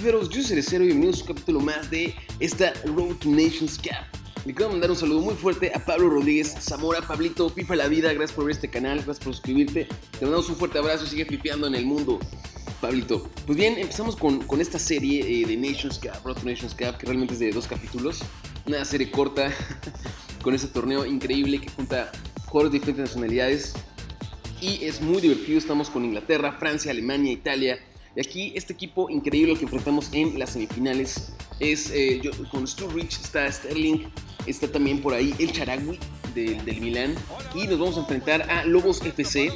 yo soy Cerecero y bienvenidos a un capítulo más de esta Road to Nations Cup. Le quiero mandar un saludo muy fuerte a Pablo Rodríguez, Zamora, Pablito, FIFA la vida, gracias por ver este canal, gracias por suscribirte. Te mandamos un fuerte abrazo sigue fifeando en el mundo, Pablito. Pues bien, empezamos con, con esta serie eh, de Nations Cup, Road to Nations Cup, que realmente es de dos capítulos. Una serie corta con este torneo increíble que junta jugadores de diferentes nacionalidades. Y es muy divertido, estamos con Inglaterra, Francia, Alemania, Italia, y aquí este equipo increíble que enfrentamos en las semifinales es eh, con Sturridge, está Sterling, está también por ahí el Charagui del, del Milán y nos vamos a enfrentar a Lobos FC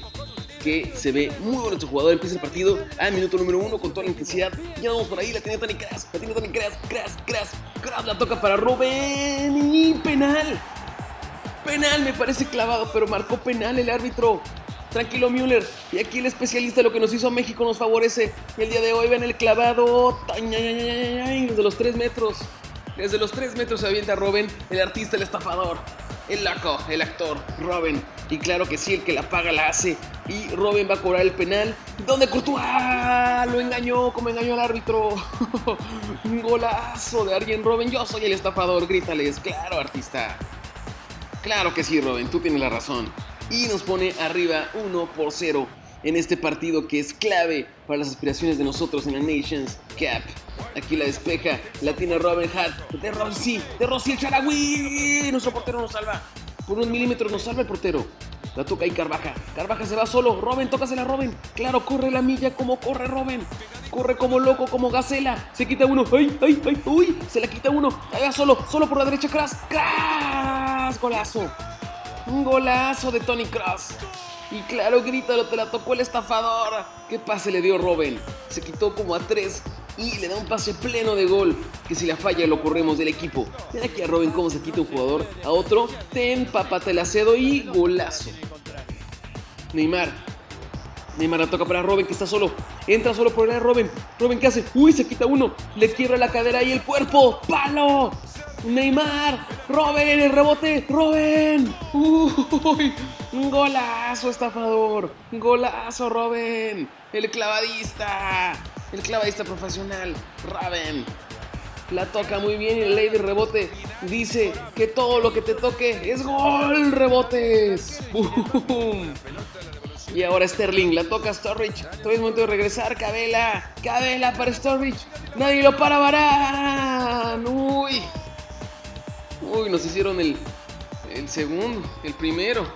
que se ve muy bueno este jugador, empieza el partido al minuto número uno con toda la intensidad, ya vamos por ahí, la tiene Tony Kras, la tiene Tony Kras, Kras, Kras, Kras, la toca para Robben y penal, penal me parece clavado, pero marcó penal el árbitro, Tranquilo Müller. Y aquí el especialista lo que nos hizo a México nos favorece. El día de hoy ven el clavado. Desde los 3 metros. Desde los 3 metros se avienta Robin, el artista, el estafador. El laco, el actor, Robin. Y claro que sí, el que la paga la hace. Y Robin va a cobrar el penal. ¿Dónde Courtois? Lo engañó, como engañó al árbitro. Un golazo de alguien, Robin. Yo soy el estafador, grítales. Claro, artista. Claro que sí, Robin, tú tienes la razón y nos pone arriba 1 por 0 en este partido que es clave para las aspiraciones de nosotros en la Nations Cup. Aquí la despeja, la tiene Robin Hart, de Rossi, de Rossi el Charagüí. Nuestro portero nos salva. Por un milímetro nos salva el portero. La toca ahí Carvaja. Carvaja se va solo. Robin, tócasela Robin. Claro, corre la milla como corre Robin. Corre como loco, como gacela. Se quita uno. ¡Ay, ay, ay! ¡Uy! Se la quita uno. Va solo, solo por la derecha. ¡Cras! ¡Cras! Golazo. Un golazo de Tony Cross. Y claro, grítalo, te la tocó el estafador. ¿Qué pase le dio Robin? Se quitó como a tres y le da un pase pleno de gol. Que si la falla lo corremos del equipo. Mira aquí a Robin cómo se quita un jugador a otro. Ten, papá, te la cedo y golazo. Neymar. Neymar la toca para Robin que está solo. Entra solo por el Robin. Robin, ¿qué hace? Uy, se quita uno. Le quiebra la cadera y el cuerpo. ¡Palo! Neymar, Robin, el rebote, Robin. Uy, golazo estafador, golazo Robin, el clavadista, el clavadista profesional, Robin. La toca muy bien y el ley de rebote dice que todo lo que te toque es gol, rebotes. Y ahora Sterling, la toca Storage. Todavía es momento de regresar. Cabela, Cabela para Storage. Nadie lo para Barán. Uy, Uy, nos hicieron el, el segundo, el primero.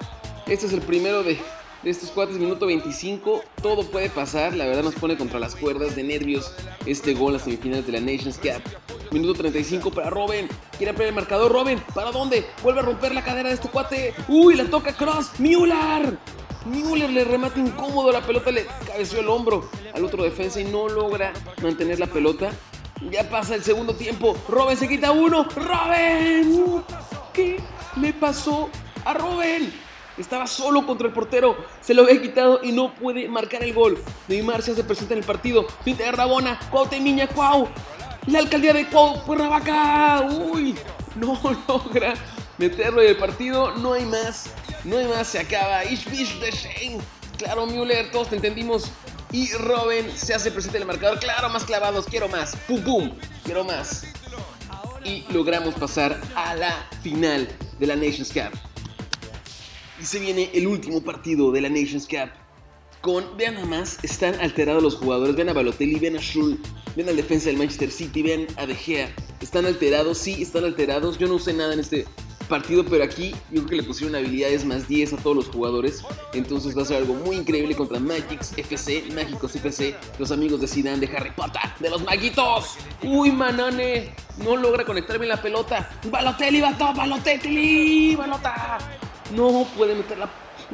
Este es el primero de, de estos cuates, minuto 25. Todo puede pasar, la verdad nos pone contra las cuerdas de nervios este gol a las semifinales de la Nations Cup. Minuto 35 para Robin. Quiere ampliar el marcador. Robin, ¿para dónde? Vuelve a romper la cadera de este cuate. Uy, la toca Cross. Müller. Müller le remata incómodo la pelota, le cabeció el hombro al otro defensa y no logra mantener la pelota. Ya pasa el segundo tiempo. Robin se quita uno. ¡Robin! ¿Qué le pasó a Robin? Estaba solo contra el portero. Se lo había quitado y no puede marcar el gol. Neymar se hace presente en el partido. Finta de Rabona. Cuau Cuau. La alcaldía de Cuau. Cuernavaca. Uy. No logra meterlo en el partido. No hay más. No hay más. Se acaba. Ishbish de Shane. Claro, Müller. Todos te entendimos. Y Robin se hace presente en el marcador. Claro, más clavados, quiero más. Pum, pum, quiero más. Y logramos pasar a la final de la Nations Cup. Y se viene el último partido de la Nations Cup. Con, vean nada están alterados los jugadores. Vean a Balotelli, vean a Schul, vean al defensa del Manchester City, vean a De Gea. Están alterados, sí, están alterados. Yo no usé nada en este partido, pero aquí yo creo que le pusieron habilidades más 10 a todos los jugadores. Entonces va a ser algo muy increíble contra Magix FC, Mágicos FC, los amigos de Zidane, de Harry Potter, de los maguitos. Uy, Manane, no logra conectar bien la pelota. Balotelli, bato, Balotelli, balota. No puede meter la,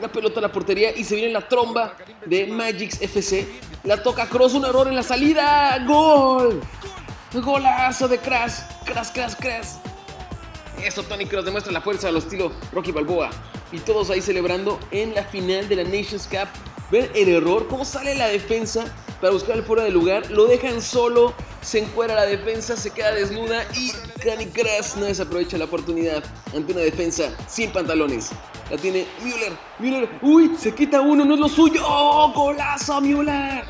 pelota a la portería y se viene la tromba de Magix FC. La toca Cross, un error en la salida. ¡Gol! Golazo de Crash, Crash, Crash, Crash. Eso, Tony Cross demuestra la fuerza al estilo Rocky Balboa. Y todos ahí celebrando en la final de la Nations Cup. Ven el error, cómo sale la defensa para buscar el fuera de lugar. Lo dejan solo, se encuera la defensa, se queda desnuda y Tony Cross no desaprovecha la oportunidad ante una defensa sin pantalones. La tiene Müller, Müller, uy, se quita uno, no es lo suyo. ¡Oh, golazo Müller!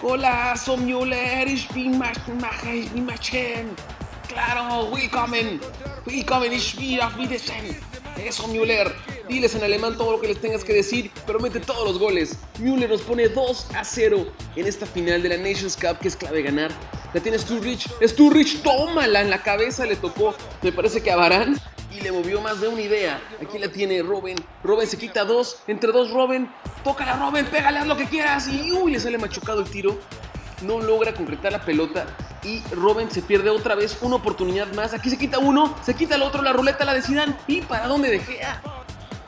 Golazo Müller, ich bin ich bin. Claro, willkommen. Willkommen, ich bin auf Wiedersehen. Eso, Müller. Diles en alemán todo lo que les tengas que decir, pero mete todos los goles. Müller nos pone 2 a 0 en esta final de la Nations Cup que es clave ganar. La tiene Sturridge. Sturridge, tómala en la cabeza, le tocó, me parece que a Barán. Y le movió más de una idea. Aquí la tiene Robin. Robin se quita dos. Entre dos, Robin. Tócala, Robin. Pégale, haz lo que quieras. Y uy, le sale machucado el tiro. No logra concretar la pelota. Y Robin se pierde otra vez una oportunidad más. Aquí se quita uno. Se quita el otro. La ruleta la decidan. ¿Y para dónde De Gea?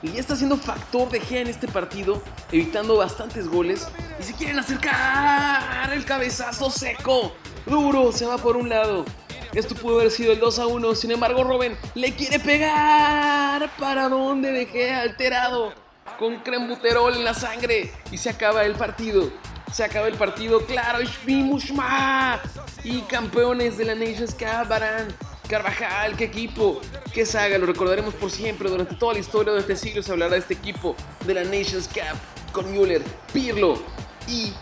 Y ya está siendo factor de Gea en este partido. Evitando bastantes goles. Y se quieren acercar. El cabezazo seco. Duro. Se va por un lado. Esto pudo haber sido el 2 a 1. Sin embargo, Robin le quiere pegar. ¿Para dónde dejé alterado? Con crembuterol en la sangre. Y se acaba el partido. Se acaba el partido. Claro, Mushma. Y campeones de la Nations Cup, Barán. Carvajal, qué equipo, qué saga, lo recordaremos por siempre. Durante toda la historia de este siglo se hablará de este equipo de la Nations Cup con Müller, Pirlo y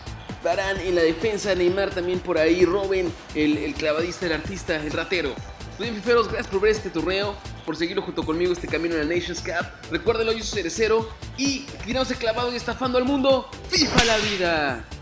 Barán en la defensa, Neymar también por ahí, Robin, el, clavadista, el artista, el ratero. Muy bien, fiferos, gracias por ver este torneo, por seguirlo junto conmigo este camino en la Nations Cup. Recuérdenlo, yo soy Cerecero y el clavado y estafando al mundo. ¡FIFA la vida!